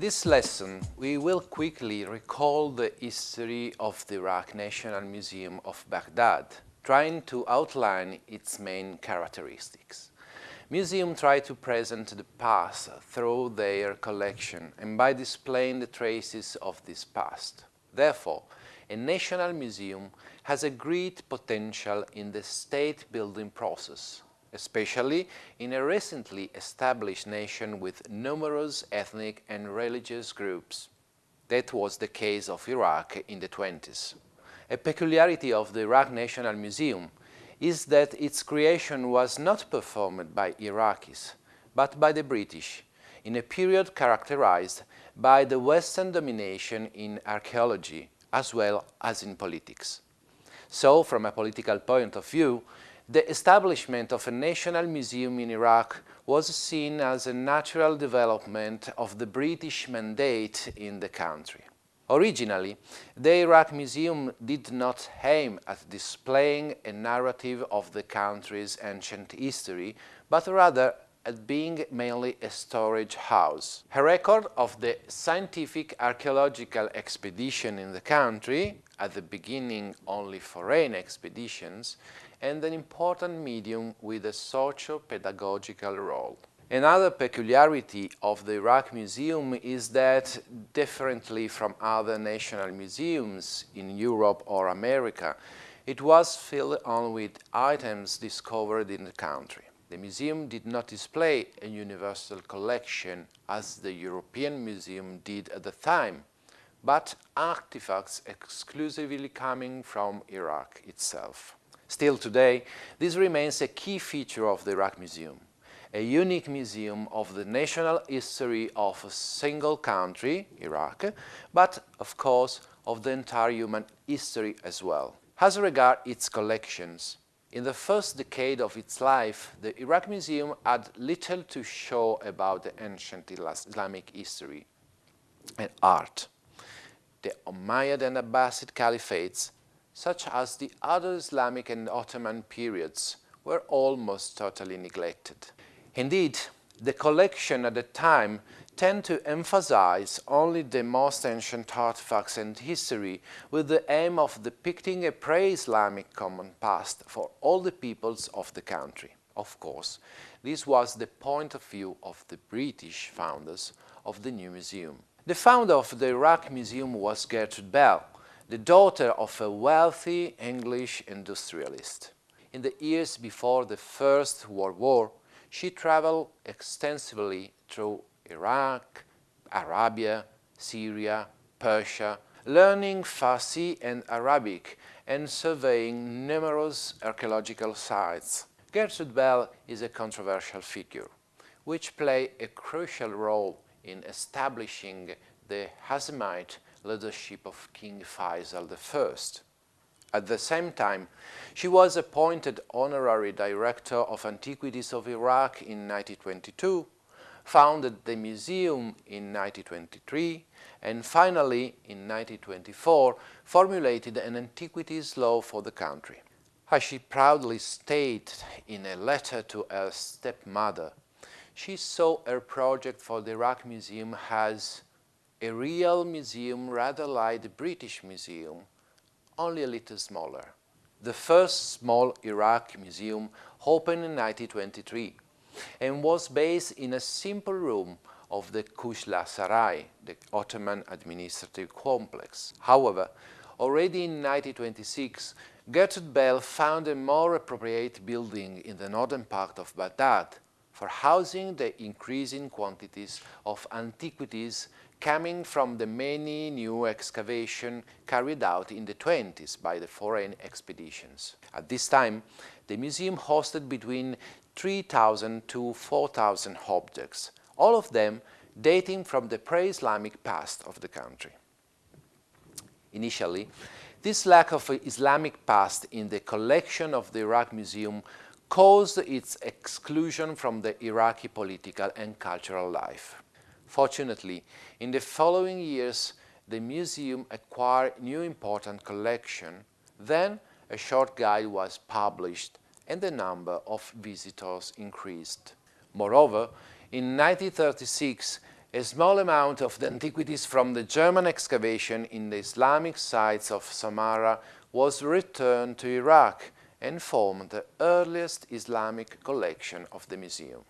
In this lesson, we will quickly recall the history of the Iraq National Museum of Baghdad, trying to outline its main characteristics. Museums try to present the past through their collection and by displaying the traces of this past. Therefore, a national museum has a great potential in the state-building process, especially in a recently established nation with numerous ethnic and religious groups. That was the case of Iraq in the 20s. A peculiarity of the Iraq National Museum is that its creation was not performed by Iraqis, but by the British, in a period characterized by the Western domination in archaeology as well as in politics. So, from a political point of view, the establishment of a national museum in Iraq was seen as a natural development of the British mandate in the country. Originally, the Iraq Museum did not aim at displaying a narrative of the country's ancient history, but rather at being mainly a storage house. A record of the scientific archaeological expedition in the country, at the beginning only foreign expeditions, and an important medium with a socio-pedagogical role. Another peculiarity of the Iraq Museum is that, differently from other national museums in Europe or America, it was filled on with items discovered in the country. The museum did not display a universal collection as the European Museum did at the time, but artifacts exclusively coming from Iraq itself. Still today, this remains a key feature of the Iraq Museum a unique museum of the national history of a single country, Iraq, but of course of the entire human history as well. As regard its collections, in the first decade of its life, the Iraq Museum had little to show about the ancient Islamic history and art. The Umayyad and Abbasid caliphates, such as the other Islamic and Ottoman periods, were almost totally neglected. Indeed, the collection at the time tend to emphasize only the most ancient artifacts and history with the aim of depicting a pre-Islamic common past for all the peoples of the country. Of course, this was the point of view of the British founders of the new museum. The founder of the Iraq Museum was Gertrude Bell, the daughter of a wealthy English industrialist. In the years before the First World War, she traveled extensively through Iraq, Arabia, Syria, Persia, learning Farsi and Arabic and surveying numerous archaeological sites. Gertrude Bell is a controversial figure, which played a crucial role in establishing the Hashemite leadership of King Faisal I. At the same time, she was appointed honorary director of Antiquities of Iraq in 1922, founded the museum in 1923, and finally, in 1924, formulated an antiquities law for the country. As she proudly stated in a letter to her stepmother, she saw her project for the Iraq Museum as a real museum rather like the British Museum, only a little smaller. The first small Iraq museum opened in 1923 and was based in a simple room of the Kushla Sarai, the Ottoman administrative complex. However, already in 1926, Gertrude Bell found a more appropriate building in the northern part of Baghdad for housing the increasing quantities of antiquities coming from the many new excavations carried out in the 20s by the foreign expeditions. At this time, the museum hosted between 3,000 to 4,000 objects, all of them dating from the pre-Islamic past of the country. Initially, this lack of Islamic past in the collection of the Iraq Museum caused its exclusion from the Iraqi political and cultural life. Fortunately, in the following years, the museum acquired new important collection. Then a short guide was published and the number of visitors increased. Moreover, in 1936, a small amount of the antiquities from the German excavation in the Islamic sites of Samarra was returned to Iraq and formed the earliest Islamic collection of the museum.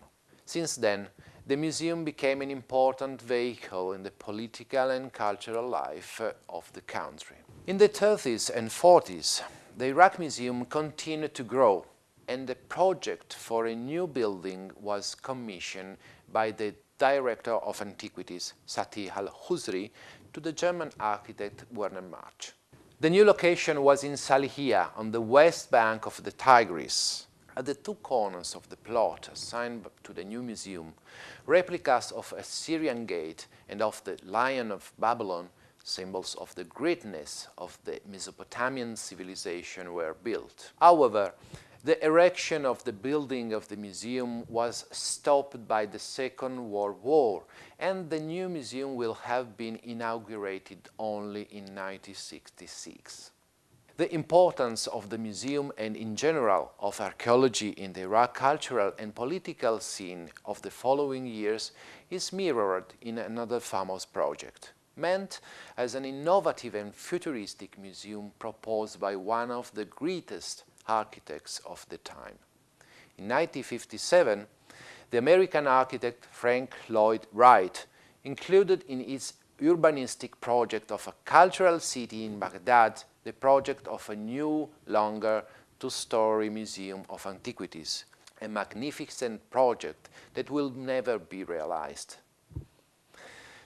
Since then, the museum became an important vehicle in the political and cultural life uh, of the country. In the 30s and 40s, the Iraq Museum continued to grow and the project for a new building was commissioned by the Director of Antiquities, Sati al-Khusri, to the German architect Werner March. The new location was in Salihia, on the west bank of the Tigris. At the two corners of the plot assigned to the new museum, replicas of Assyrian gate and of the Lion of Babylon, symbols of the greatness of the Mesopotamian civilization, were built. However, the erection of the building of the museum was stopped by the Second World War and the new museum will have been inaugurated only in 1966. The importance of the museum and in general of archaeology in the Iraq cultural and political scene of the following years is mirrored in another famous project, meant as an innovative and futuristic museum proposed by one of the greatest architects of the time. In 1957, the American architect Frank Lloyd Wright included in its urbanistic project of a cultural city in Baghdad the project of a new, longer, two-story museum of antiquities, a magnificent project that will never be realized.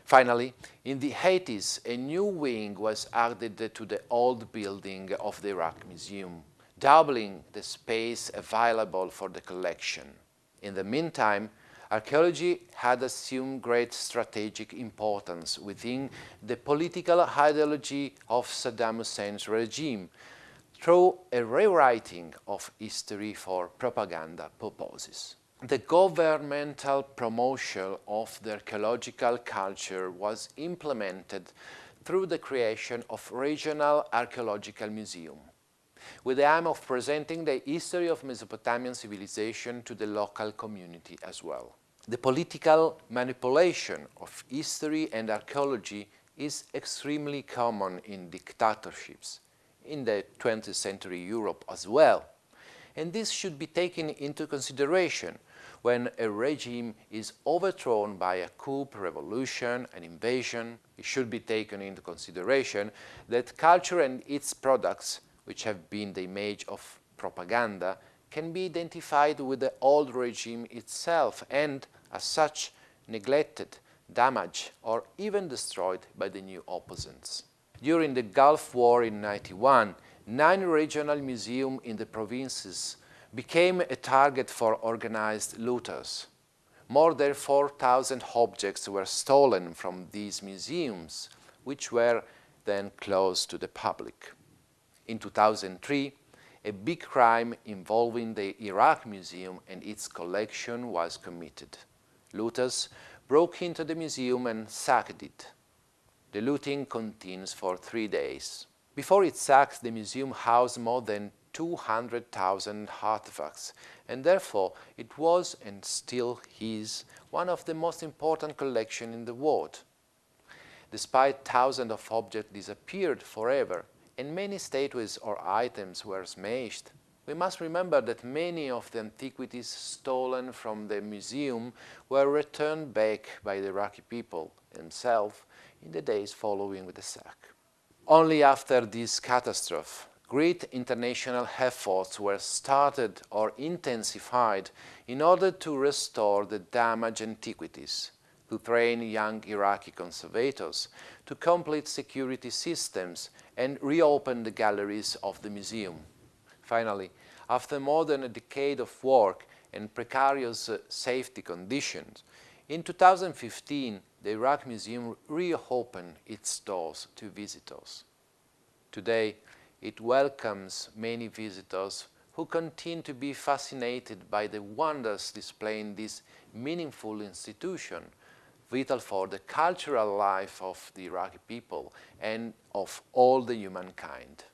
Finally, in the 80s, a new wing was added to the old building of the Iraq Museum doubling the space available for the collection. In the meantime, archaeology had assumed great strategic importance within the political ideology of Saddam Hussein's regime through a rewriting of history for propaganda purposes. The governmental promotion of the archaeological culture was implemented through the creation of regional archaeological museums with the aim of presenting the history of Mesopotamian civilization to the local community as well. The political manipulation of history and archaeology is extremely common in dictatorships, in the 20th century Europe as well. And this should be taken into consideration when a regime is overthrown by a coup, revolution, an invasion. It should be taken into consideration that culture and its products which have been the image of propaganda, can be identified with the old regime itself and, as such, neglected, damaged, or even destroyed by the new opposants. During the Gulf War in 91, nine regional museums in the provinces became a target for organized looters. More than 4,000 objects were stolen from these museums, which were then closed to the public. In 2003, a big crime involving the Iraq Museum and its collection was committed. Looters broke into the museum and sacked it. The looting continues for three days. Before it sack, the museum housed more than 200,000 artifacts, and therefore it was and still is one of the most important collections in the world. Despite thousands of objects disappeared forever, and many statues or items were smashed. We must remember that many of the antiquities stolen from the museum were returned back by the Iraqi people themselves in the days following the sack. Only after this catastrophe, great international efforts were started or intensified in order to restore the damaged antiquities to train young Iraqi conservators, to complete security systems and reopen the galleries of the museum. Finally, after more than a decade of work and precarious uh, safety conditions, in 2015 the Iraq Museum reopened its doors to visitors. Today, it welcomes many visitors who continue to be fascinated by the wonders displayed in this meaningful institution vital for the cultural life of the Iraqi people and of all the humankind.